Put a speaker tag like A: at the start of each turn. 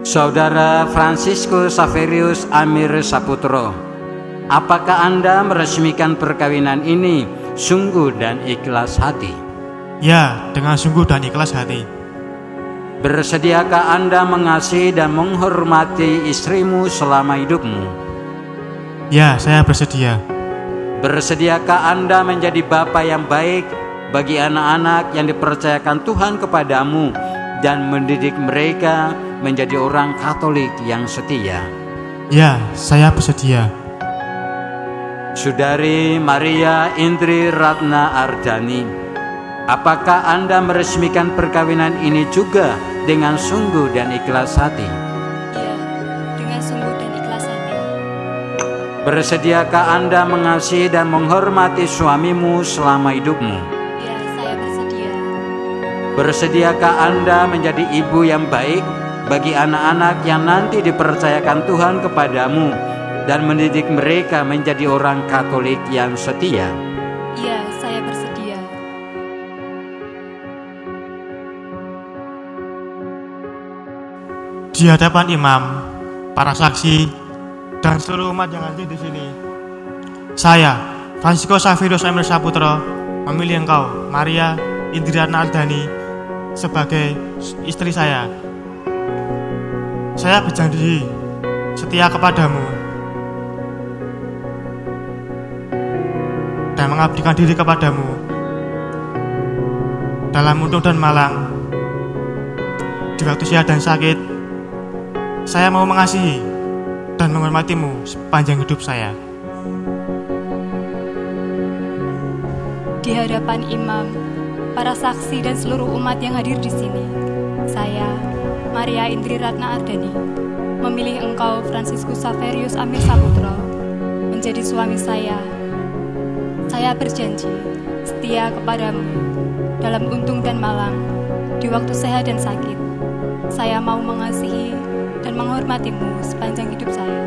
A: Saudara Franciscus Saverius Amir Saputro, apakah Anda meresmikan perkawinan ini sungguh dan ikhlas hati?
B: Ya, dengan sungguh dan ikhlas hati.
A: Bersediakah Anda mengasihi dan menghormati istrimu selama hidupmu?
B: Ya, saya bersedia.
A: Bersediakah Anda menjadi bapa yang baik bagi anak-anak yang dipercayakan Tuhan kepadamu dan mendidik mereka menjadi orang Katolik yang setia?
B: Ya, saya bersedia.
A: Saudari Maria Indri Ratna Ardani, apakah Anda meresmikan perkawinan ini juga dengan sungguh dan ikhlas hati?
C: Iya, dengan sungguh dan ikhlas hati.
A: Bersediakah Anda mengasihi dan menghormati suamimu selama hidupmu?
C: Iya, saya bersedia.
A: Bersediakah Anda menjadi ibu yang baik bagi anak-anak yang nanti dipercayakan Tuhan kepadamu dan mendidik mereka menjadi orang Katolik yang setia?
C: Iya, saya bersedia.
B: Di hadapan imam, para saksi, dan seluruh umat yang hadir di sini, saya, Francisco Saverius Emil Saputro, memilih engkau, Maria Indriana Ardani, sebagai istri saya. Saya berjanji setia kepadamu. Dan mengabdikan diri kepadamu. Dalam untung dan malang di waktu sehat dan sakit saya mau mengasihi dan menghormatimu sepanjang hidup saya.
C: Di hadapan imam, para saksi dan seluruh umat yang hadir di sini, saya, Maria Indri Ratna Ardani, memilih engkau Franciscus Saverius Amir Saputro menjadi suami saya. Saya berjanji setia kepadamu dalam untung dan malang, di waktu sehat dan sakit. Saya mau mengasihi dan menghormatimu sepanjang hidup saya.